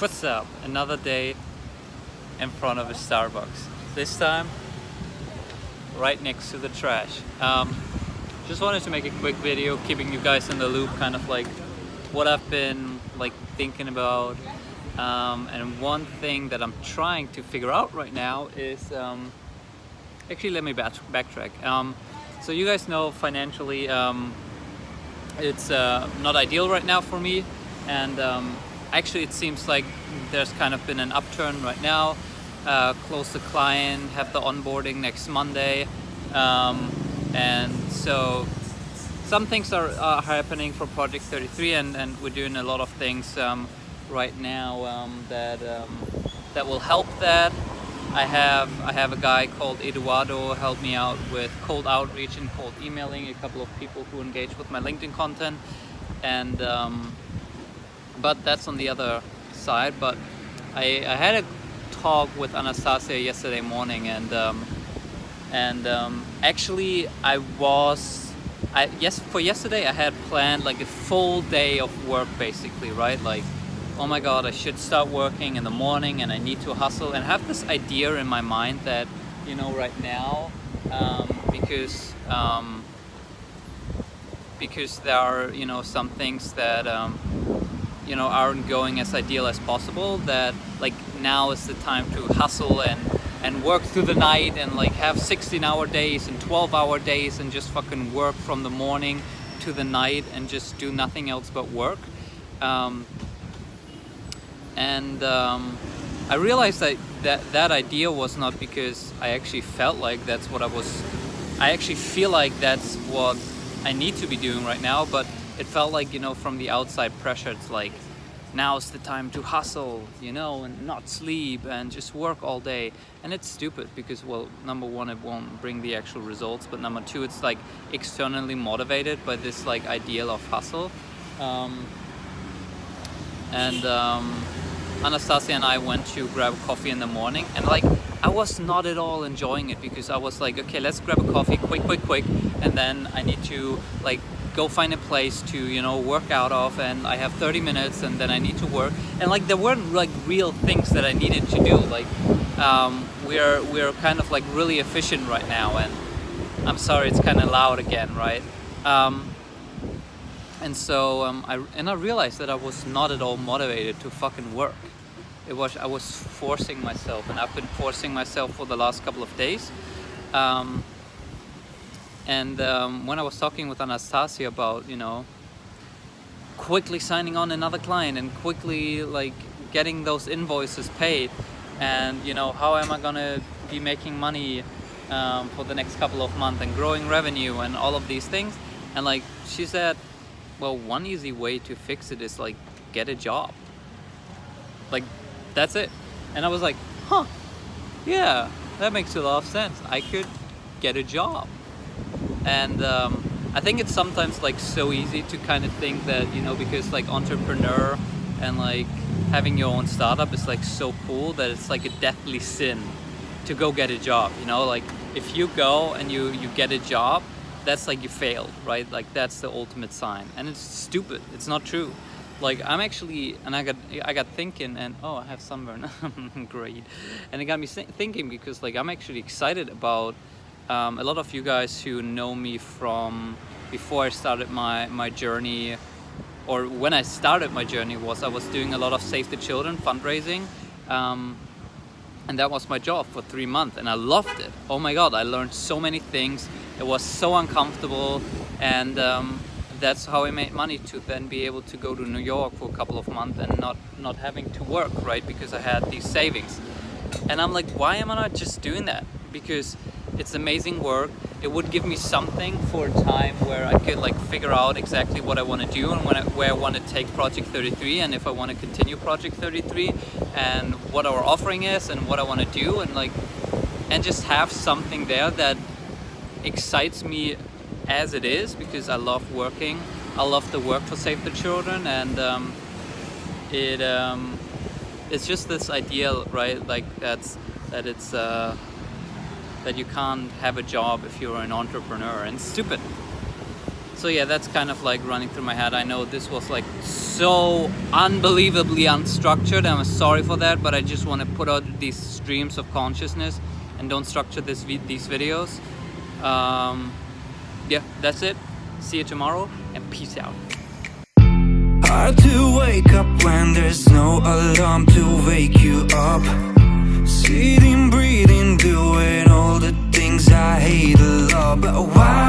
What's up? Another day in front of a Starbucks. This time, right next to the trash. Um, just wanted to make a quick video, keeping you guys in the loop, kind of like what I've been like thinking about. Um, and one thing that I'm trying to figure out right now is, um, actually let me back backtrack. Um, so you guys know financially, um, it's uh, not ideal right now for me, and um, actually it seems like there's kind of been an upturn right now. Uh, close the client, have the onboarding next Monday. Um, and so some things are, are, happening for Project 33 and, and we're doing a lot of things um, right now um, that, um, that will help that. I have I have a guy called Eduardo help me out with cold outreach and cold emailing, a couple of people who engage with my LinkedIn content and um, but that's on the other side. But I, I had a talk with Anastasia yesterday morning, and um, and um, actually I was I yes for yesterday I had planned like a full day of work basically, right? Like oh my god, I should start working in the morning, and I need to hustle, and have this idea in my mind that you know right now um, because. Um, because there are you know some things that um, you know aren't going as ideal as possible that like now is the time to hustle and and work through the night and like have 16 hour days and 12 hour days and just fucking work from the morning to the night and just do nothing else but work. Um, and um, I realized that, that that idea was not because I actually felt like that's what I was I actually feel like that's what I need to be doing right now but it felt like, you know, from the outside pressure, it's like, now's the time to hustle, you know, and not sleep and just work all day. And it's stupid because, well, number one, it won't bring the actual results, but number two, it's like externally motivated by this like ideal of hustle. Um, and um, Anastasia and I went to grab coffee in the morning and like I was not at all enjoying it because I was like okay let's grab a coffee quick quick quick and then I need to like go find a place to you know work out of and I have 30 minutes and then I need to work. And like there weren't like real things that I needed to do like um, we're we're kind of like really efficient right now and I'm sorry it's kind of loud again right? Um, and so um, I and I realized that I was not at all motivated to fucking work. It was I was forcing myself and I've been forcing myself for the last couple of days. Um, and um, when I was talking with Anastasia about, you know, quickly signing on another client and quickly like getting those invoices paid and, you know, how am I gonna be making money um, for the next couple of months and growing revenue and all of these things. And like she said, well, one easy way to fix it is like get a job. Like that's it. And I was like, huh, yeah, that makes a lot of sense. I could get a job and um, I think it's sometimes like so easy to kind of think that you know because like entrepreneur and like having your own startup is like so cool that it's like a deathly sin to go get a job you know? Like if you go and you you get a job that's like you failed right? Like that's the ultimate sign. And it's stupid. It's not true. Like I'm actually and I got I got thinking and oh I have sunburn. Great. And it got me thinking because like I'm actually excited about um, a lot of you guys who know me from before I started my, my journey or when I started my journey was I was doing a lot of Save the Children fundraising um, and that was my job for three months and I loved it. Oh my god, I learned so many things. It was so uncomfortable and um, that's how I made money to then be able to go to New York for a couple of months and not, not having to work, right? Because I had these savings. And I'm like, why am I not just doing that? Because it's amazing work. It would give me something for a time where I could like figure out exactly what I want to do and I, where I want to take Project 33 and if I want to continue Project 33 and what our offering is and what I want to do and like and just have something there that excites me as it is because I love working. I love the work for Save the Children and um, it um, it's just this ideal, right? Like that's that it's uh, that you can't have a job if you're an entrepreneur and stupid so yeah, that's kind of like running through my head. I know this was like so unbelievably unstructured. I'm sorry for that, but I just want to put out these streams of consciousness and don't structure this these videos. Um, yeah, that's it. See you tomorrow and peace out. Hard to wake up when there's no alarm to wake you up Sitting, breathing, doing But why